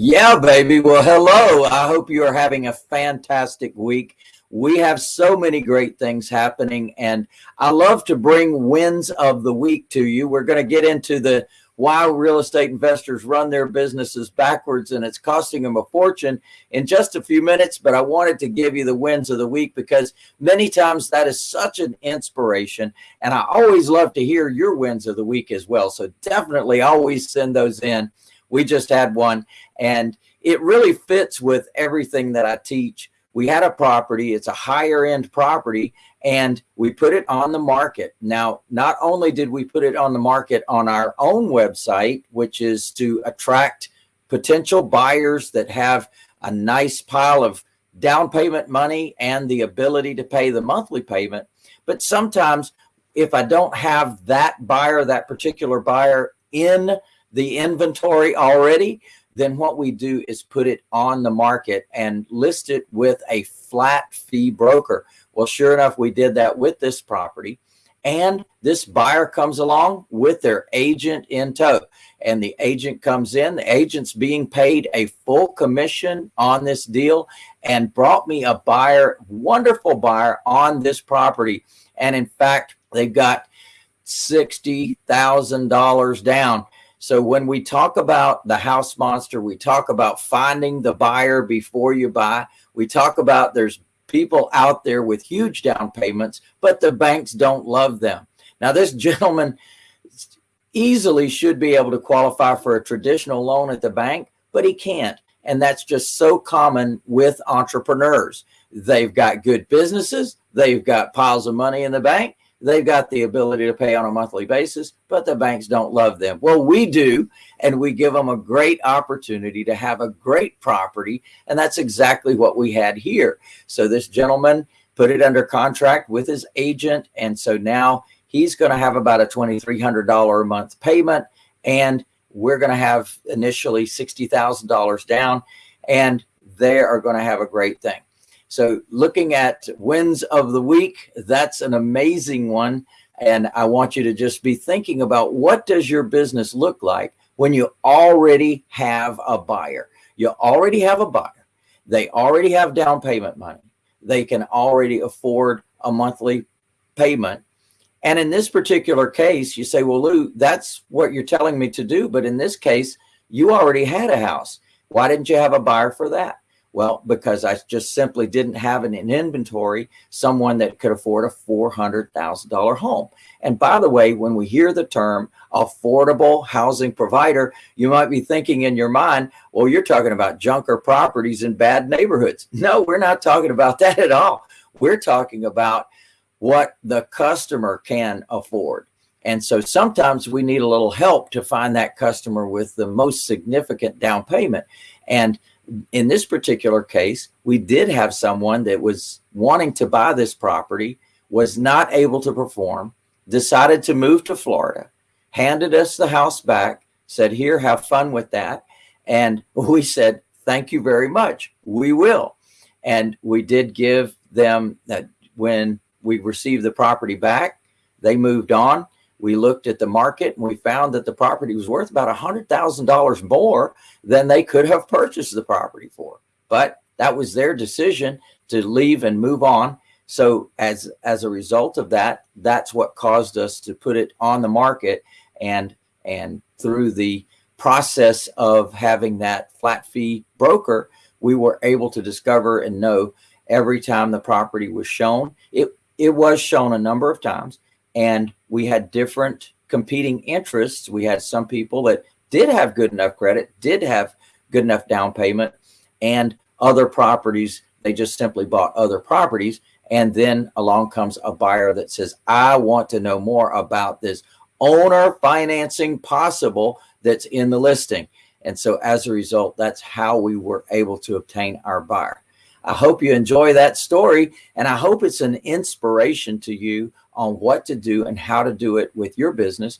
Yeah, baby. Well, hello. I hope you are having a fantastic week. We have so many great things happening, and I love to bring wins of the week to you. We're going to get into the why real estate investors run their businesses backwards and it's costing them a fortune in just a few minutes. But I wanted to give you the wins of the week because many times that is such an inspiration. And I always love to hear your wins of the week as well. So definitely always send those in. We just had one and it really fits with everything that I teach. We had a property, it's a higher end property, and we put it on the market. Now, not only did we put it on the market on our own website, which is to attract potential buyers that have a nice pile of down payment money and the ability to pay the monthly payment. But sometimes if I don't have that buyer, that particular buyer in the inventory already, then what we do is put it on the market and list it with a flat fee broker. Well, sure enough, we did that with this property. And this buyer comes along with their agent in tow. And the agent comes in, the agent's being paid a full commission on this deal and brought me a buyer, wonderful buyer on this property. And in fact, they've got $60,000 down. So when we talk about the house monster, we talk about finding the buyer before you buy. We talk about there's people out there with huge down payments, but the banks don't love them. Now, this gentleman easily should be able to qualify for a traditional loan at the bank, but he can't. And that's just so common with entrepreneurs. They've got good businesses. They've got piles of money in the bank they've got the ability to pay on a monthly basis, but the banks don't love them. Well, we do, and we give them a great opportunity to have a great property, and that's exactly what we had here. So this gentleman put it under contract with his agent, and so now he's going to have about a $2,300 a month payment, and we're going to have initially $60,000 down, and they are going to have a great thing. So looking at wins of the week, that's an amazing one. And I want you to just be thinking about what does your business look like when you already have a buyer? You already have a buyer. They already have down payment money. They can already afford a monthly payment. And in this particular case, you say, well, Lou, that's what you're telling me to do. But in this case, you already had a house. Why didn't you have a buyer for that? Well, because I just simply didn't have in inventory someone that could afford a $400,000 home. And by the way, when we hear the term affordable housing provider, you might be thinking in your mind, well, you're talking about junker properties in bad neighborhoods. No, we're not talking about that at all. We're talking about what the customer can afford. And so sometimes we need a little help to find that customer with the most significant down payment. And in this particular case, we did have someone that was wanting to buy this property, was not able to perform, decided to move to Florida, handed us the house back, said, here, have fun with that. And we said, thank you very much. We will. And we did give them that when we received the property back, they moved on we looked at the market and we found that the property was worth about a hundred thousand dollars more than they could have purchased the property for. But that was their decision to leave and move on. So as as a result of that, that's what caused us to put it on the market and and through the process of having that flat fee broker, we were able to discover and know every time the property was shown. It it was shown a number of times and we had different competing interests. We had some people that did have good enough credit, did have good enough down payment, and other properties, they just simply bought other properties. And then along comes a buyer that says, I want to know more about this owner financing possible that's in the listing. And so as a result, that's how we were able to obtain our buyer. I hope you enjoy that story. And I hope it's an inspiration to you on what to do and how to do it with your business.